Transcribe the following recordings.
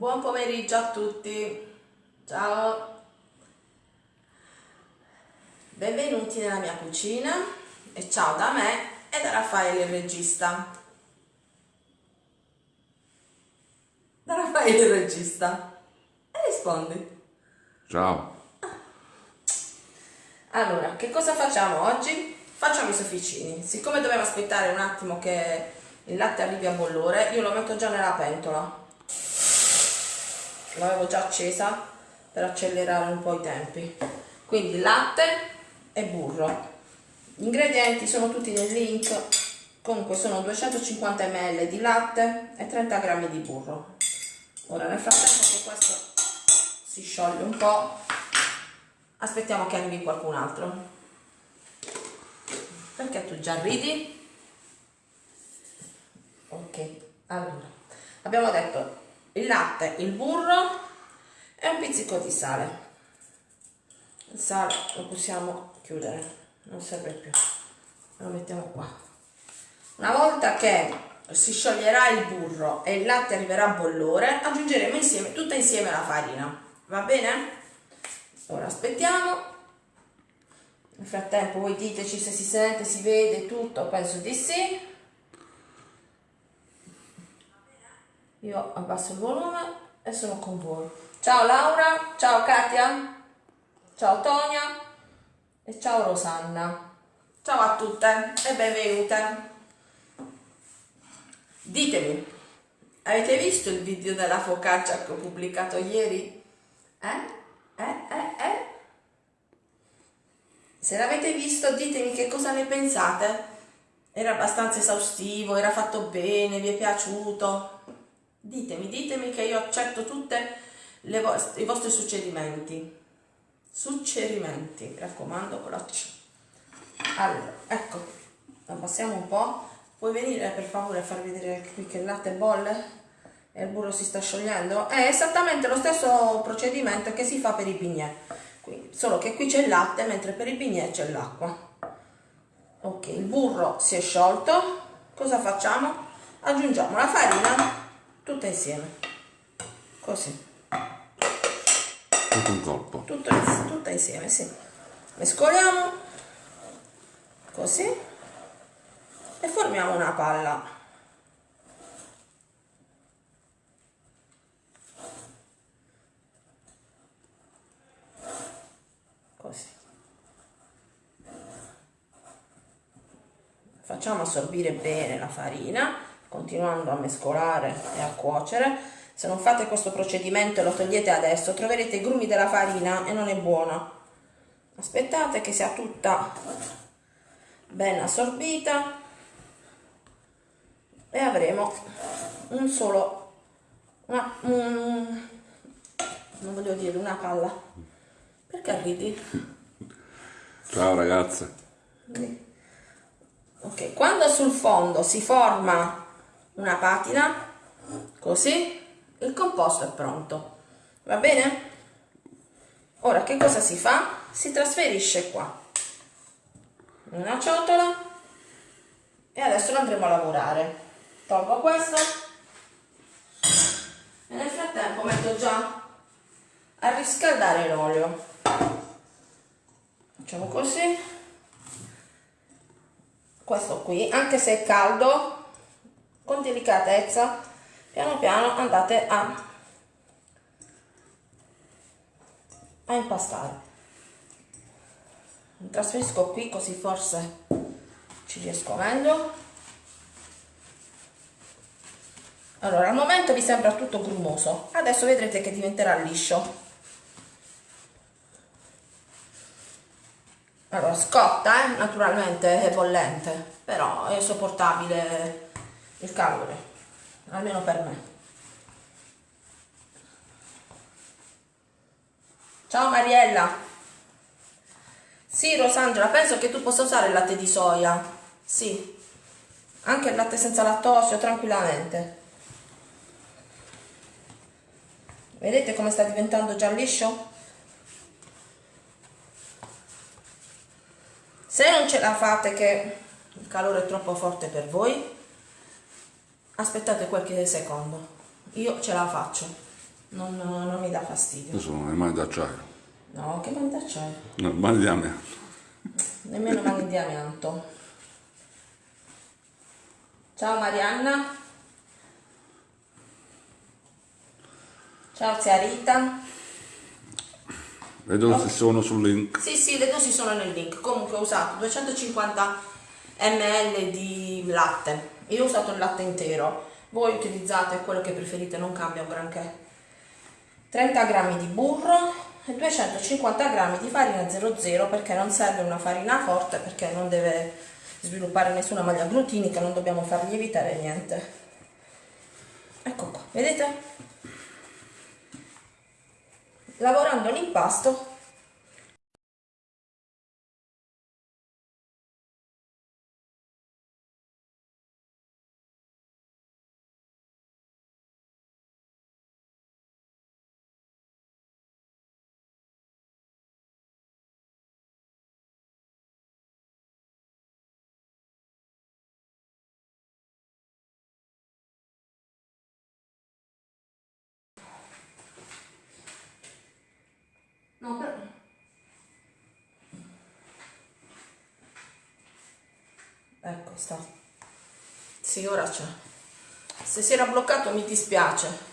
Buon pomeriggio a tutti, ciao, benvenuti nella mia cucina e ciao da me e da Raffaele il regista. Da Raffaele il regista. E rispondi. Ciao. Allora, che cosa facciamo oggi? Facciamo i sofficini. Siccome dobbiamo aspettare un attimo che il latte arrivi a bollore, io lo metto già nella pentola. L'avevo già accesa per accelerare un po' i tempi. Quindi latte e burro. Gli ingredienti sono tutti nel link. Comunque sono 250 ml di latte e 30 g di burro. Ora nel frattempo che questo si scioglie un po', aspettiamo che arrivi qualcun altro. Perché tu già ridi? Ok, allora, abbiamo detto il latte, il burro e un pizzico di sale. Il sale lo possiamo chiudere, non serve più. Lo mettiamo qua. Una volta che si scioglierà il burro e il latte arriverà a bollore, aggiungeremo insieme, tutta insieme la farina. Va bene? Ora aspettiamo. Nel frattempo voi diteci se si sente, si vede tutto, penso di sì. Io abbasso il volume e sono con voi. Ciao Laura, ciao Katia, ciao Tonia e ciao Rosanna. Ciao a tutte e benvenute. Ditemi, avete visto il video della focaccia che ho pubblicato ieri? Eh? Eh? Eh? Eh? Se l'avete visto ditemi che cosa ne pensate. Era abbastanza esaustivo, era fatto bene, vi è piaciuto? Ditemi, ditemi che io accetto tutti i vostri suggerimenti. Suggerimenti, mi raccomando, con la C. Allora, ecco, abbassiamo un po'. Puoi venire per favore a far vedere qui che il latte bolle e il burro si sta sciogliendo? È esattamente lo stesso procedimento che si fa per i bignè. Quindi, solo che qui c'è il latte mentre per i bignè c'è l'acqua. Ok, il burro si è sciolto. Cosa facciamo? Aggiungiamo la farina tutta insieme. Così. Tutto un colpo tutto, tutta insieme sì. Mescoliamo. Così. E formiamo una palla. Così. Facciamo assorbire bene la farina continuando a mescolare e a cuocere. Se non fate questo procedimento e lo togliete adesso, troverete i grumi della farina e non è buona. Aspettate che sia tutta ben assorbita e avremo un solo, una, un, non voglio dire una palla. Perché ridi? Ciao ragazze. Ok, quando sul fondo si forma una patina così il composto è pronto. Va bene? Ora che cosa si fa? Si trasferisce qua. Una ciotola. E adesso lo andremo a lavorare. Tolgo questo. E nel frattempo metto già a riscaldare l'olio. Facciamo così. Questo qui anche se è caldo con delicatezza. Piano piano andate a, a impastare. Mi trasferisco qui così forse ci riesco. Meglio allora al momento vi sembra tutto grumoso. Adesso vedrete che diventerà liscio. Allora scotta eh? naturalmente è bollente però è sopportabile il calore, almeno per me. Ciao Mariella. Sì, Rosangela, penso che tu possa usare il latte di soia. Sì, anche il latte senza lattosio, tranquillamente. Vedete come sta diventando già liscio? Se non ce la fate che il calore è troppo forte per voi, aspettate qualche secondo io ce la faccio non, non mi dà fastidio. Io sono le mani d'acciaio. No, che mani d'acciaio? No, mani di amianto. Nemmeno mani di amianto. Ciao Marianna. Ciao zia Rita. Le dosi sono sul link. Sì, sì, le dosi sono nel link. Comunque ho usato 250 ml di latte. Io ho usato il latte intero. Voi utilizzate quello che preferite, non cambia un granché. 30 g di burro e 250 g di farina 00 perché non serve una farina forte perché non deve sviluppare nessuna maglia glutinica, non dobbiamo far lievitare niente. Ecco qua, vedete? Lavorando l'impasto sta. Sì, ora c'è. Se si era bloccato mi dispiace.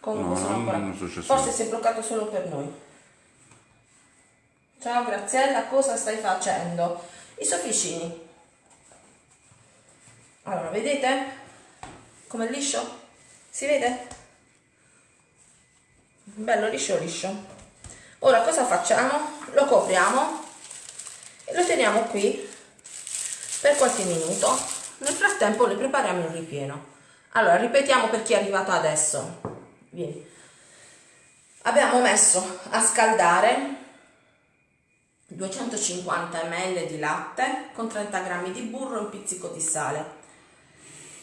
Comunque No, ancora... Forse si è bloccato solo per noi. Ciao Graziella, cosa stai facendo? I sofficini. Allora, vedete? Come liscio? Si vede? Bello liscio liscio. Ora cosa facciamo? Lo copriamo e lo teniamo qui per qualche minuto. Nel frattempo ne prepariamo il ripieno. Allora, ripetiamo per chi è arrivato adesso. Vieni. Abbiamo messo a scaldare 250 ml di latte con 30 g di burro e un pizzico di sale.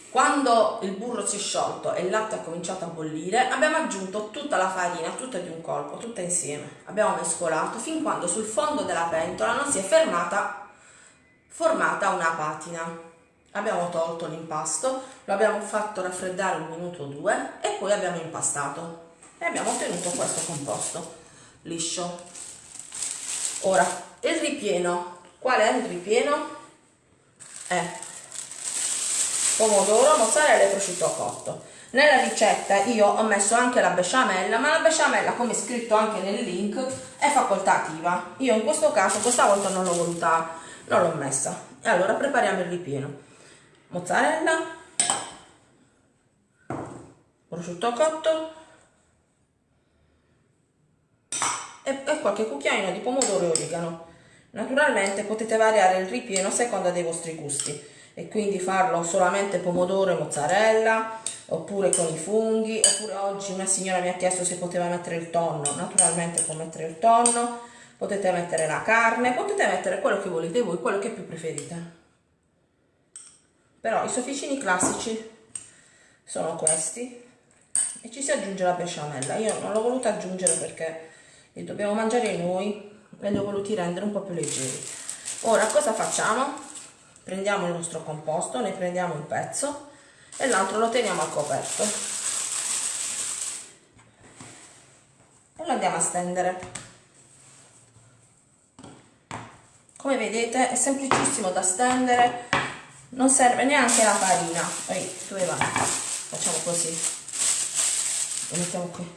Quando il burro si è sciolto e il latte ha cominciato a bollire, abbiamo aggiunto tutta la farina, tutta di un colpo, tutta insieme. Abbiamo mescolato fin quando sul fondo della pentola non si è fermata, formata una patina. Abbiamo tolto l'impasto, lo abbiamo fatto raffreddare un minuto o due e poi abbiamo impastato e abbiamo ottenuto questo composto liscio. Ora, il ripieno. Qual è il ripieno? È pomodoro, mozzarella e prosciutto cotto. Nella ricetta io ho messo anche la besciamella, ma la besciamella, come scritto anche nel link, è facoltativa. Io in questo caso, questa volta non l'ho voluta, non l'ho messa. E allora prepariamo il ripieno. Mozzarella, prosciutto cotto e, e qualche cucchiaino di pomodoro e origano. Naturalmente potete variare il ripieno a seconda dei vostri gusti e quindi farlo solamente pomodoro e mozzarella oppure con i funghi oppure oggi una signora mi ha chiesto se poteva mettere il tonno naturalmente può mettere il tonno potete mettere la carne potete mettere quello che volete voi quello che più preferite. Però i sofficini classici sono questi. E ci si aggiunge la besciamella. Io non l'ho voluta aggiungere perché li dobbiamo mangiare noi e li ho voluti rendere un po' più leggeri. Ora cosa facciamo? prendiamo il nostro composto, ne prendiamo un pezzo e l'altro lo teniamo al coperto. E lo andiamo a stendere. Come vedete è semplicissimo da stendere, non serve neanche la farina. Poi dove va? Facciamo così, lo mettiamo qui.